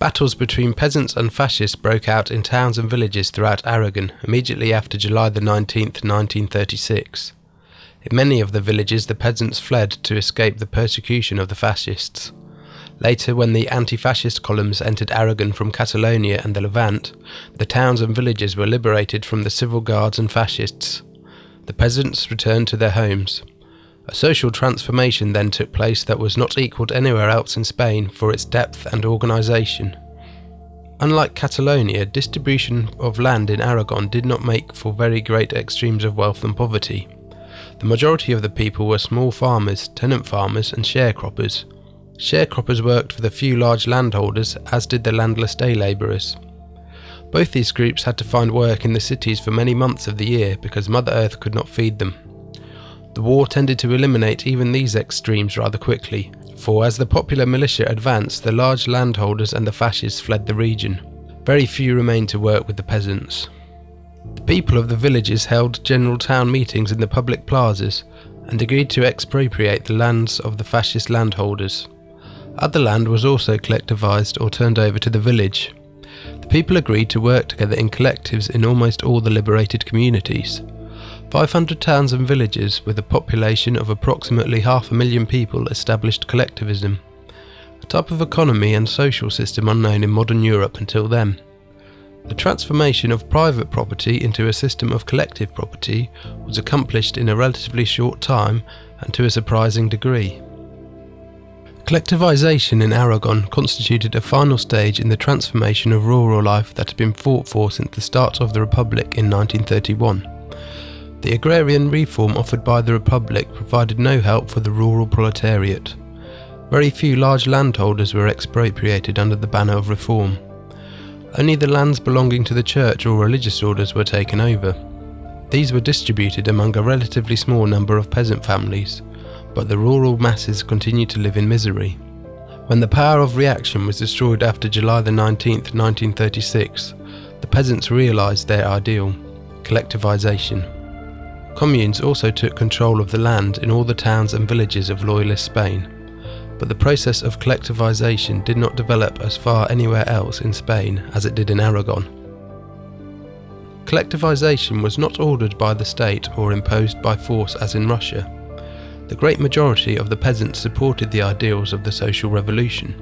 Battles between peasants and fascists broke out in towns and villages throughout Aragon immediately after July the 19th, 1936. In many of the villages, the peasants fled to escape the persecution of the fascists. Later, when the anti fascist columns entered Aragon from Catalonia and the Levant, the towns and villages were liberated from the civil guards and fascists. The peasants returned to their homes. A social transformation then took place that was not equalled anywhere else in Spain for its depth and organisation. Unlike Catalonia, distribution of land in Aragon did not make for very great extremes of wealth and poverty. The majority of the people were small farmers, tenant farmers, and sharecroppers. Sharecroppers worked for the few large landholders, as did the landless day labourers. Both these groups had to find work in the cities for many months of the year because Mother Earth could not feed them. The war tended to eliminate even these extremes rather quickly, for as the popular militia advanced, the large landholders and the fascists fled the region. Very few remained to work with the peasants. The people of the villages held general town meetings in the public plazas and agreed to expropriate the lands of the fascist landholders. Other land was also collectivised or turned over to the village. The people agreed to work together in collectives in almost all the liberated communities. 500 towns and villages with a population of approximately half a million people established collectivism, a type of economy and social system unknown in modern Europe until then. The transformation of private property into a system of collective property was accomplished in a relatively short time and to a surprising degree. Collectivisation in Aragon constituted a final stage in the transformation of rural life that had been fought for since the start of the Republic in 1931. The agrarian reform offered by the Republic provided no help for the rural proletariat. Very few large landholders were expropriated under the banner of reform. Only the lands belonging to the church or religious orders were taken over. These were distributed among a relatively small number of peasant families, but the rural masses continued to live in misery. When the power of reaction was destroyed after July 19, 1936, the peasants realised their ideal collectivisation. Communes also took control of the land in all the towns and villages of Loyalist Spain, but the process of collectivisation did not develop as far anywhere else in Spain as it did in Aragon. Collectivisation was not ordered by the state or imposed by force as in Russia. The great majority of the peasants supported the ideals of the social revolution.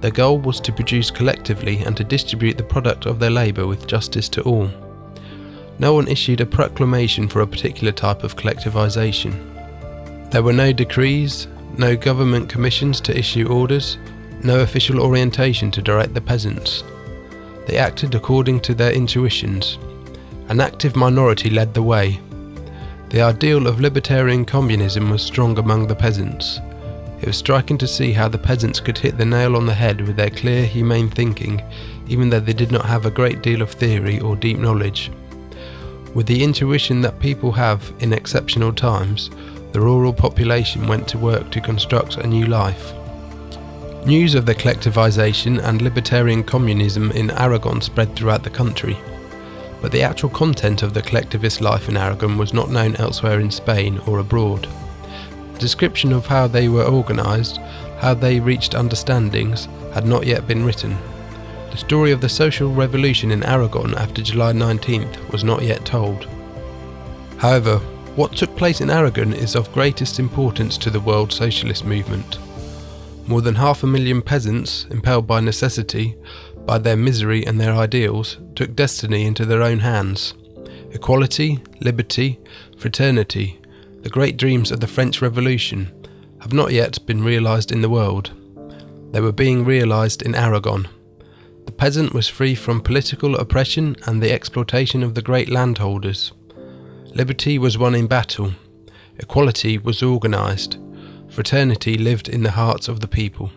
Their goal was to produce collectively and to distribute the product of their labour with justice to all. No one issued a proclamation for a particular type of collectivisation. There were no decrees, no government commissions to issue orders, no official orientation to direct the peasants. They acted according to their intuitions. An active minority led the way, the ideal of libertarian communism was strong among the peasants. It was striking to see how the peasants could hit the nail on the head with their clear, humane thinking, even though they did not have a great deal of theory or deep knowledge. With the intuition that people have in exceptional times, the rural population went to work to construct a new life. News of the collectivisation and libertarian communism in Aragon spread throughout the country but the actual content of the collectivist life in Aragon was not known elsewhere in Spain or abroad. A description of how they were organised, how they reached understandings, had not yet been written. The story of the social revolution in Aragon after July 19th was not yet told. However, what took place in Aragon is of greatest importance to the world socialist movement. More than half a million peasants, impelled by necessity, by their misery and their ideals, took destiny into their own hands. Equality, liberty, fraternity, the great dreams of the French Revolution, have not yet been realised in the world. They were being realised in Aragon. The peasant was free from political oppression and the exploitation of the great landholders. Liberty was won in battle. Equality was organised. Fraternity lived in the hearts of the people.